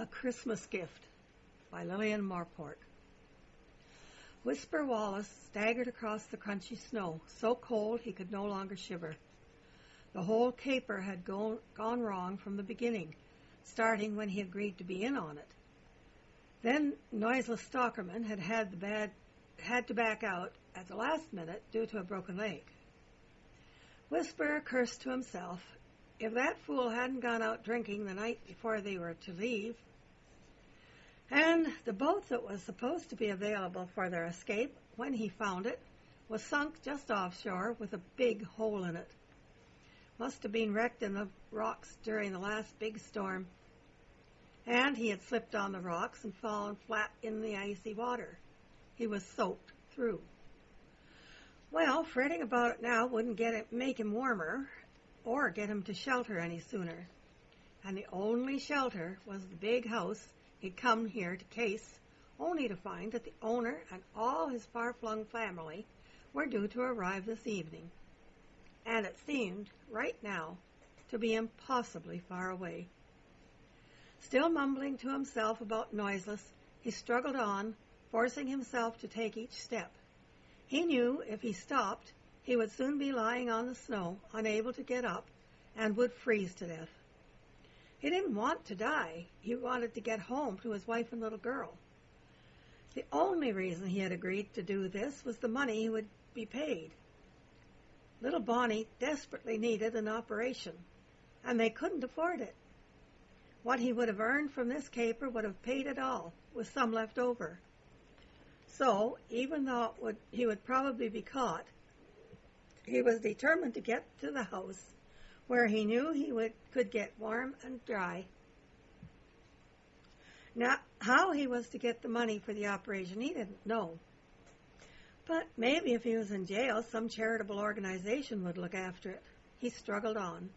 A Christmas Gift by Lillian Marport. Whisper Wallace staggered across the crunchy snow, so cold he could no longer shiver. The whole caper had gone, gone wrong from the beginning, starting when he agreed to be in on it. Then noiseless Stockerman had had the bad had to back out at the last minute due to a broken leg. Whisper cursed to himself if that fool hadn't gone out drinking the night before they were to leave, and the boat that was supposed to be available for their escape, when he found it, was sunk just offshore with a big hole in it. Must have been wrecked in the rocks during the last big storm. And he had slipped on the rocks and fallen flat in the icy water. He was soaked through. Well, fretting about it now wouldn't get it, make him warmer, or get him to shelter any sooner. And the only shelter was the big house he'd come here to case, only to find that the owner and all his far-flung family were due to arrive this evening. And it seemed, right now, to be impossibly far away. Still mumbling to himself about noiseless, he struggled on, forcing himself to take each step. He knew if he stopped, he would soon be lying on the snow, unable to get up, and would freeze to death. He didn't want to die. He wanted to get home to his wife and little girl. The only reason he had agreed to do this was the money he would be paid. Little Bonnie desperately needed an operation, and they couldn't afford it. What he would have earned from this caper would have paid it all, with some left over. So, even though would, he would probably be caught, he was determined to get to the house where he knew he would, could get warm and dry. Now, how he was to get the money for the operation, he didn't know. But maybe if he was in jail, some charitable organization would look after it. He struggled on.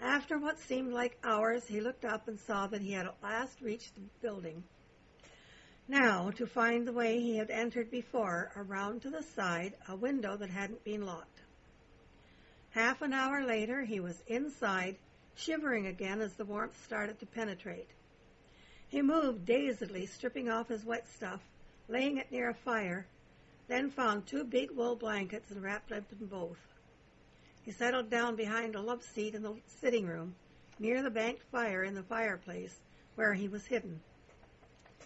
After what seemed like hours, he looked up and saw that he had at last reached the building. Now, to find the way he had entered before, around to the side, a window that hadn't been locked. Half an hour later, he was inside, shivering again as the warmth started to penetrate. He moved dazedly, stripping off his wet stuff, laying it near a fire, then found two big wool blankets and wrapped up in both. He settled down behind a love seat in the sitting room, near the banked fire in the fireplace, where he was hidden.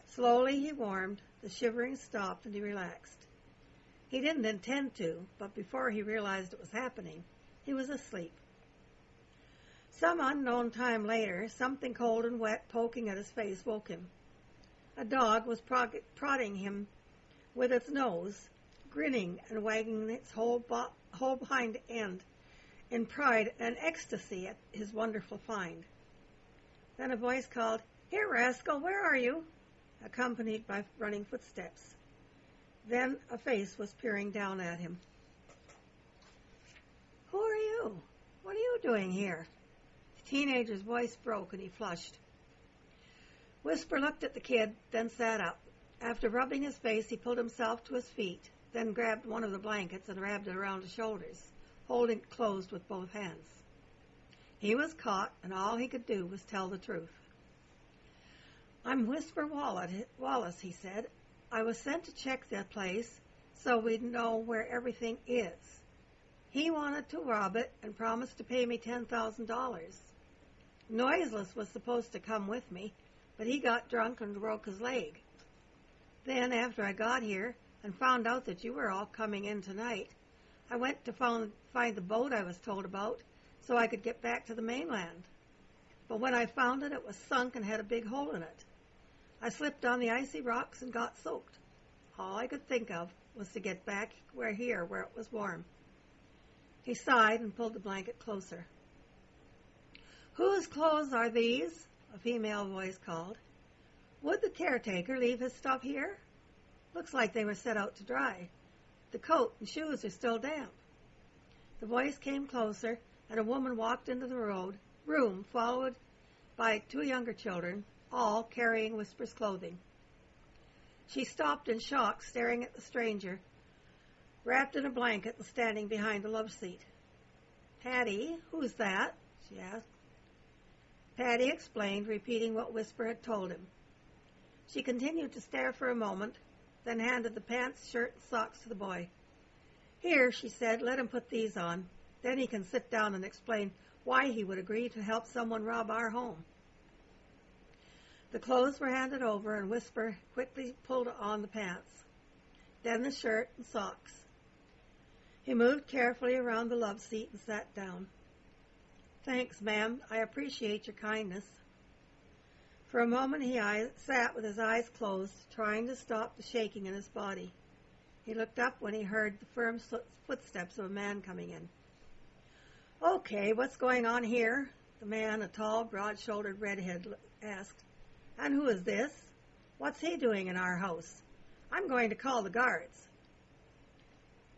Slowly he warmed, the shivering stopped, and he relaxed. He didn't intend to, but before he realized it was happening, he was asleep. Some unknown time later, something cold and wet poking at his face woke him. A dog was prog- prodding him with its nose, grinning and wagging its whole, bo- whole hind end in pride and ecstasy at his wonderful find. Then a voice called, Here, rascal, where are you? accompanied by running footsteps. Then a face was peering down at him. Who are you? What are you doing here? The teenager's voice broke and he flushed. Whisper looked at the kid, then sat up. After rubbing his face, he pulled himself to his feet, then grabbed one of the blankets and wrapped it around his shoulders, holding it closed with both hands. He was caught, and all he could do was tell the truth. I'm Whisper Wallace, he said. I was sent to check that place so we'd know where everything is. He wanted to rob it and promised to pay me $10,000. Noiseless was supposed to come with me, but he got drunk and broke his leg. Then, after I got here and found out that you were all coming in tonight, I went to find, find the boat I was told about so I could get back to the mainland. But when I found it, it was sunk and had a big hole in it. I slipped on the icy rocks and got soaked. All I could think of was to get back where here, where it was warm. He sighed and pulled the blanket closer. Whose clothes are these? A female voice called. Would the caretaker leave his stuff here? Looks like they were set out to dry. The coat and shoes are still damp. The voice came closer, and a woman walked into the road room, followed by two younger children, all carrying Whisper's clothing. She stopped in shock, staring at the stranger, wrapped in a blanket and standing behind the love seat. Hattie, who's that? she asked. Patty explained, repeating what Whisper had told him. She continued to stare for a moment, then handed the pants, shirt, and socks to the boy. Here, she said, let him put these on. Then he can sit down and explain why he would agree to help someone rob our home. The clothes were handed over, and Whisper quickly pulled on the pants, then the shirt and socks. He moved carefully around the love seat and sat down. Thanks, ma'am. I appreciate your kindness. For a moment he sat with his eyes closed, trying to stop the shaking in his body. He looked up when he heard the firm footsteps of a man coming in. Okay, what's going on here? The man, a tall, broad-shouldered redhead, asked. And who is this? What's he doing in our house? I'm going to call the guards.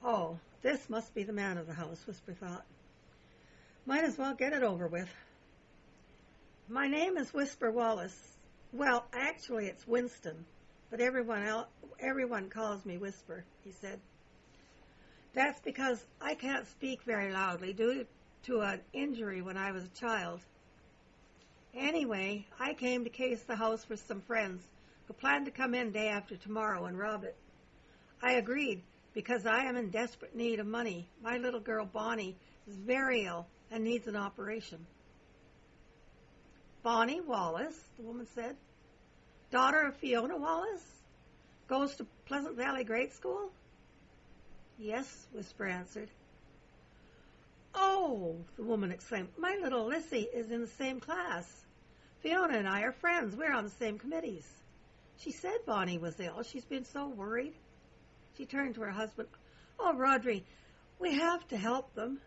Oh, this must be the man of the house, Whisper thought. Might as well get it over with. My name is Whisper Wallace. Well, actually, it's Winston, but everyone else, everyone calls me Whisper, he said. That's because I can't speak very loudly due to an injury when I was a child. Anyway, I came to case the house for some friends who planned to come in day after tomorrow and rob it. I agreed because I am in desperate need of money. My little girl Bonnie is very ill and needs an operation. Bonnie Wallace, the woman said, daughter of Fiona Wallace, goes to Pleasant Valley Grade School? Yes, Whisper answered. Oh, the woman exclaimed, my little Lissy is in the same class. Fiona and I are friends. We're on the same committees. She said Bonnie was ill. She's been so worried. She turned to her husband. Oh, Rodri, we have to help them.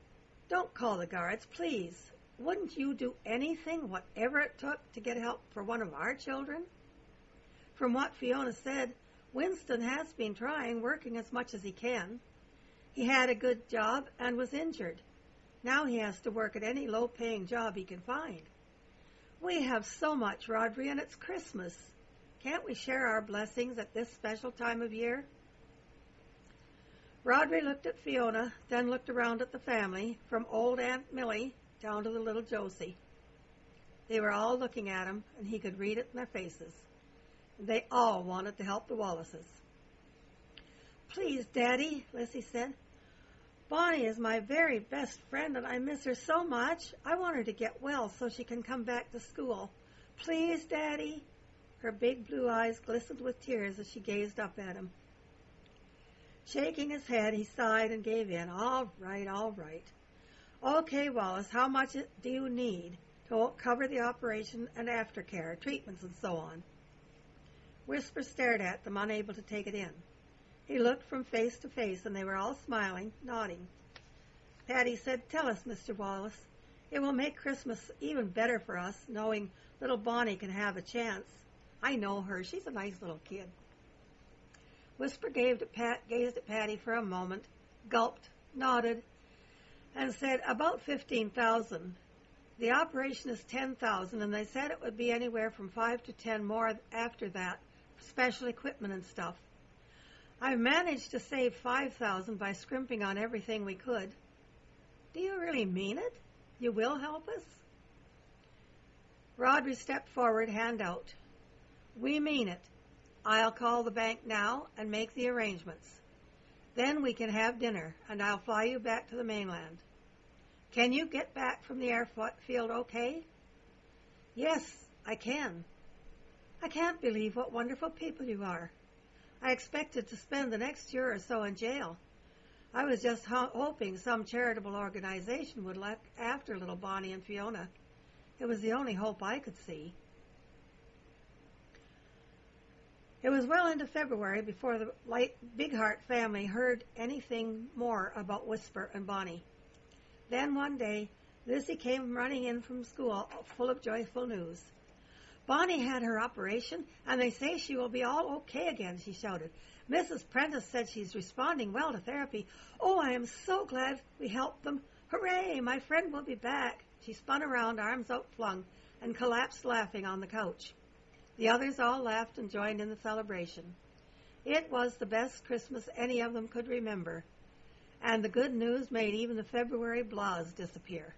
Don't call the guards, please. Wouldn't you do anything, whatever it took, to get help for one of our children? From what Fiona said, Winston has been trying, working as much as he can. He had a good job and was injured. Now he has to work at any low paying job he can find. We have so much, Rodri, and it's Christmas. Can't we share our blessings at this special time of year? Rodri looked at Fiona, then looked around at the family, from old Aunt Millie down to the little Josie. They were all looking at him, and he could read it in their faces. They all wanted to help the Wallaces. Please, Daddy, Lissy said. Bonnie is my very best friend, and I miss her so much. I want her to get well so she can come back to school. Please, Daddy. Her big blue eyes glistened with tears as she gazed up at him. Shaking his head, he sighed and gave in. All right, all right. Okay, Wallace, how much do you need to cover the operation and aftercare, treatments, and so on? Whisper stared at them, unable to take it in. He looked from face to face, and they were all smiling, nodding. Patty said, Tell us, Mr. Wallace. It will make Christmas even better for us, knowing little Bonnie can have a chance. I know her. She's a nice little kid. Whisper Pat, gazed at Patty for a moment, gulped, nodded, and said, About 15,000. The operation is 10,000, and they said it would be anywhere from 5 to 10 more after that, special equipment and stuff. I've managed to save 5,000 by scrimping on everything we could. Do you really mean it? You will help us? Rodri stepped forward, hand out. We mean it. I'll call the bank now and make the arrangements. Then we can have dinner, and I'll fly you back to the mainland. Can you get back from the airfield okay? Yes, I can. I can't believe what wonderful people you are. I expected to spend the next year or so in jail. I was just ho- hoping some charitable organization would look after little Bonnie and Fiona. It was the only hope I could see. It was well into February before the Light Bighart family heard anything more about Whisper and Bonnie. Then one day, Lizzie came running in from school full of joyful news. Bonnie had her operation, and they say she will be all okay again, she shouted. Mrs. Prentice said she's responding well to therapy. Oh, I am so glad we helped them. Hooray, my friend will be back. She spun around, arms outflung, and collapsed laughing on the couch. The others all laughed and joined in the celebration. It was the best Christmas any of them could remember, and the good news made even the February blahs disappear.